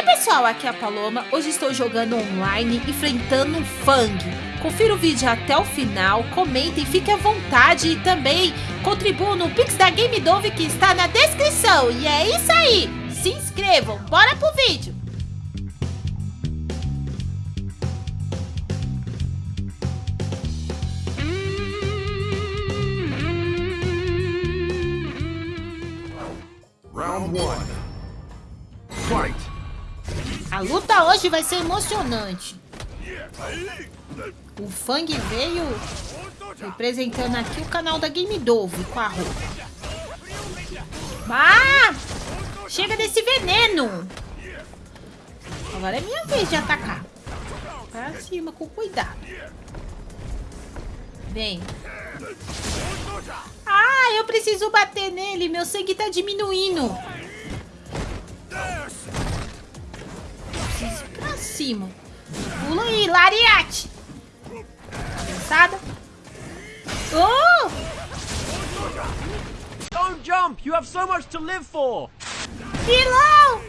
Ei pessoal, aqui é a Paloma. Hoje estou jogando online, enfrentando um Fang. Confira o vídeo até o final, comentem, fique à vontade e também contribuam no Pix da Game Dove que está na descrição. E é isso aí! Se inscrevam, bora pro vídeo! Round one. Fight. A luta hoje vai ser emocionante. O Fang veio representando aqui o canal da Game Dove com a roupa. Ah! Chega desse veneno! Agora é minha vez de atacar. Pra cima, com cuidado. Vem. Ah, eu preciso bater nele. Meu sangue tá diminuindo. Cima. Pula aí, lariate. Cabeçada. Oh! Don't jump! You have so much to live for! Pilão!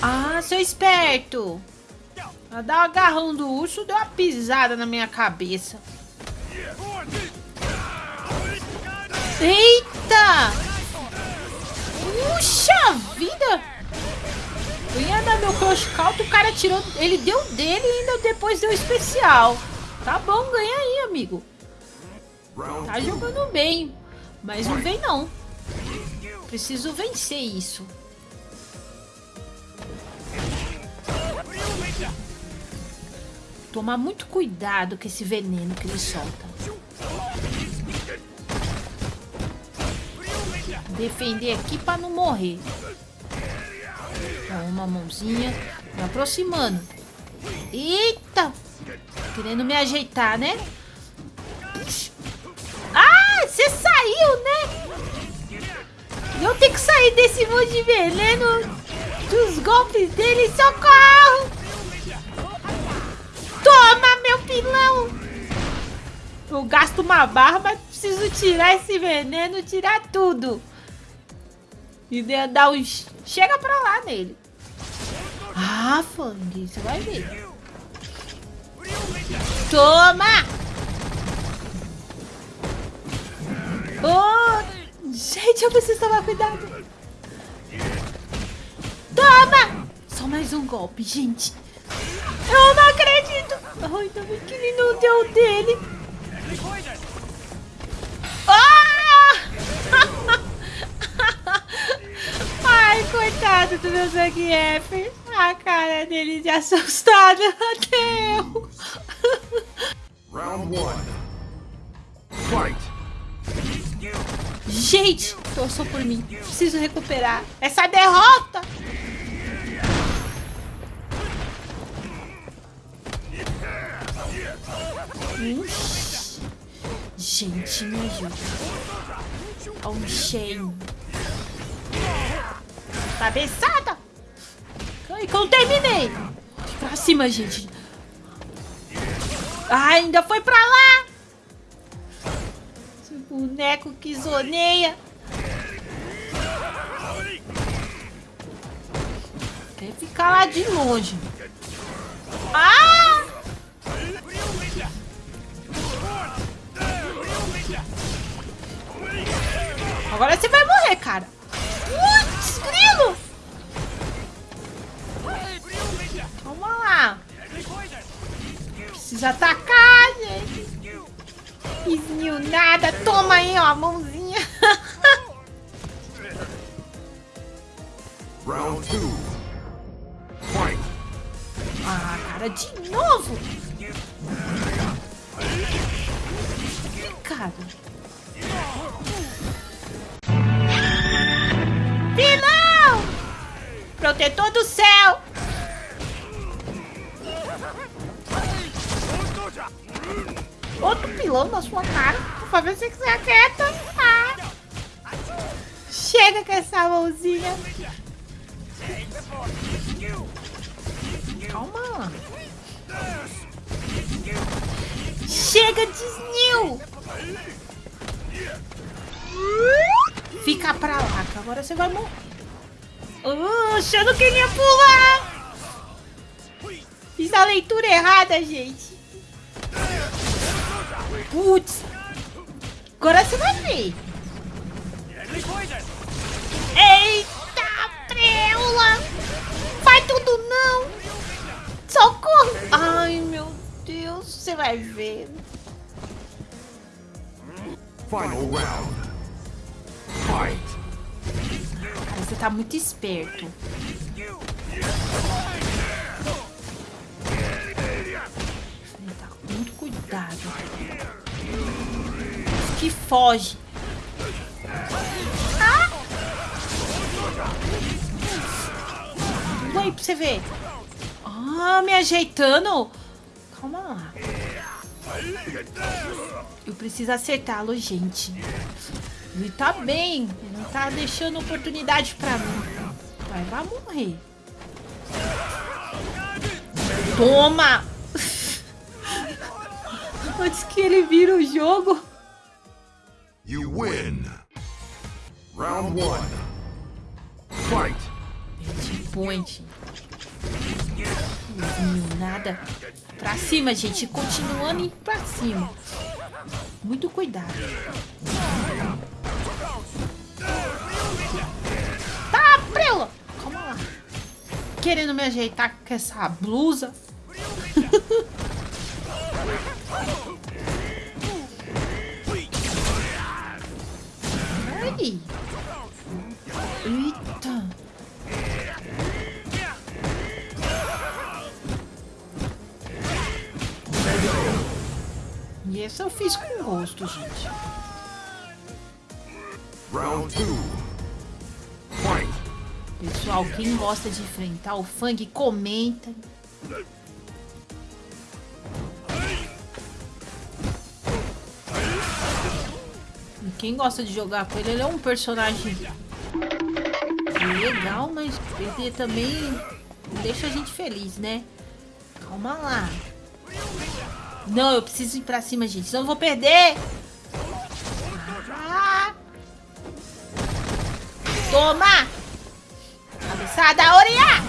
Ah, seu esperto. A dar o agarrão do urso deu uma pisada na minha cabeça. Eita! Puxa vida! Eu ia dar meu crush count, o cara tirou... Ele deu dele e ainda depois deu especial. Tá bom, ganha aí, amigo. Tá jogando bem. Mas não vem, não. Preciso vencer isso. Tomar muito cuidado com esse veneno que ele solta. Defender aqui para não morrer. Uma mãozinha. Me aproximando. Eita! Querendo me ajeitar, né? Ah, você saiu, né? Eu tenho que sair desse monte de veneno dos golpes dele. Socorro! Toma, meu pilão! Eu gasto uma barra, mas preciso tirar esse veneno, tirar tudo. E dar uns... Chega pra lá nele. Ah, Fang, você vai ver. Toma! Oh! Gente, eu preciso tomar cuidado. Toma! Só mais um golpe, gente. Eu não acredito. Ai, bem que ele não deu dele. Ah! Ai, coitado do meu Zangief. A cara dele de assustado. Até eu. Round one. Fight. Gente, torçou por mim. Preciso recuperar essa derrota. Ixi. Gente, me ajuda. Olha um cheio. Cabeçada. Ai, que eu terminei. Pra cima, gente. Ah, ainda foi pra lá. Esse boneco que zoneia. Quer ficar lá de longe. Ah! Agora você vai morrer, cara. Precisa atacar, gente. Fiz nada. Toma aí, ó, a mãozinha. Round two. Fight. Ah, cara, de novo. Cara. Pilão! Protetor do céu! Outro pilão na sua cara. Pra ver se você aquieta. Ah. Chega com essa mãozinha. Calma. Chega, Disney! Fica pra lá, que agora você vai morrer. Oxe, eu não queria pular! Fiz a leitura errada, gente. Putz. Agora você vai ver. Eita, preula! Vai tudo não! Socorro! Ai, meu Deus, você vai ver. Final round. Fight. Cara, você tá muito esperto. Tá muito cuidado. Que foge. Ah! Vai pra você ver. Ah, me ajeitando. Calma lá. Eu preciso acertá-lo, gente. Ele tá bem. Ele não tá deixando oportunidade pra mim. Vai, vai morrer. Toma! Antes que ele vira o jogo. You win. Round one. Fight. Point. Não nada. Pra cima, gente. Continuando indo pra cima. Muito cuidado. Tá, prela! Calma lá. Querendo me ajeitar com essa blusa. Ai. Eita. E esse eu fiz com gosto, gente. Round two. Fight. Pessoal, quem gosta de enfrentar o Fang, comenta. Quem gosta de jogar com ele, ele é um personagem legal, mas ele também deixa a gente feliz, né? Calma lá. Não, eu preciso ir pra cima, gente, senão eu vou perder. Ah. Toma! Cabeçada, Oriá!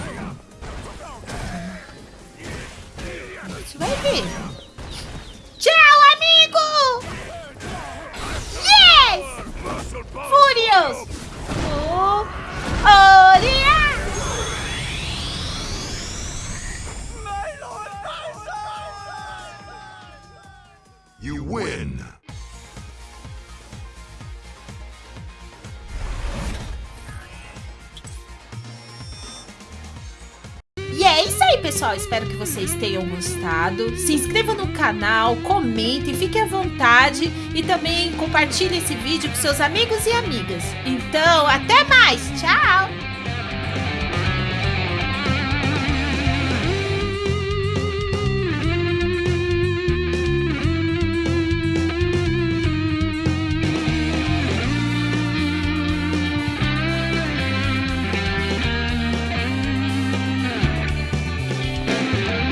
Você vai ver. Tchau, amigo! Yes! Furious! É isso aí, pessoal. Espero que vocês tenham gostado. Se inscreva no canal, comentem, fique à vontade e também compartilhe esse vídeo com seus amigos e amigas. Então, até mais. Tchau!